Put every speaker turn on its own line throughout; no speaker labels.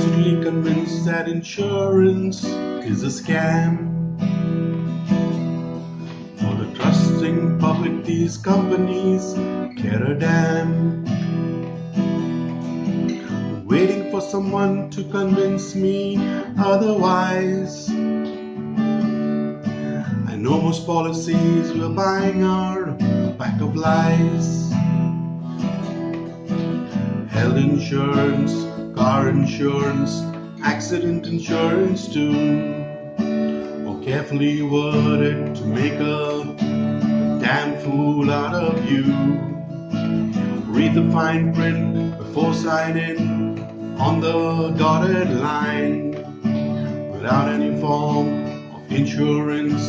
absolutely convinced that insurance is a scam. For the trusting public, these companies care a damn. Waiting for someone to convince me otherwise. I know most policies we're buying are a pack of lies. Health insurance, car insurance, accident insurance too. Or carefully worded to make a damn fool out of you. Read the fine print before signing on the dotted line. Without any form of insurance,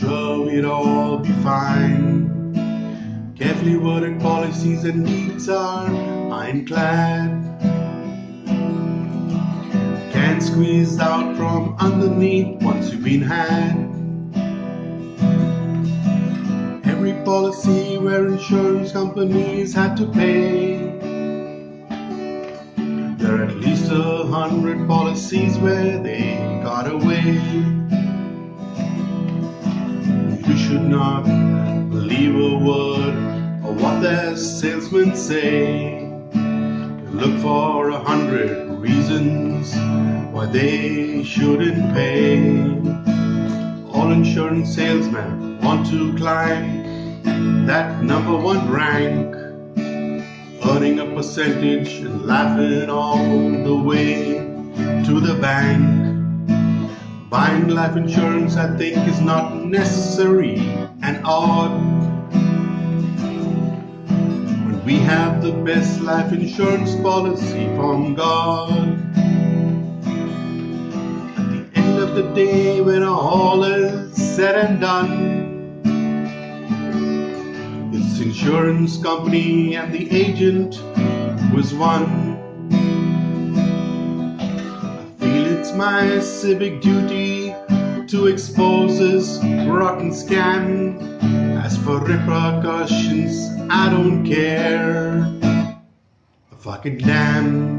sure we'd all be fine. Carefully worded policies and needs are ironclad. Can't squeeze out from underneath once you've been had. Every policy where insurance companies had to pay. There are at least a hundred policies where they got away. You should not believe a word of what their salesmen say. Look for a hundred reasons they shouldn't pay. All insurance salesmen want to climb that number one rank, earning a percentage and laughing all the way to the bank. Buying life insurance, I think, is not necessary and odd. We have the best life insurance policy from God. Of the day, when all is said and done, it's insurance company and the agent was one. I feel it's my civic duty to expose this rotten scam. As for repercussions, I don't care. A fucking damn.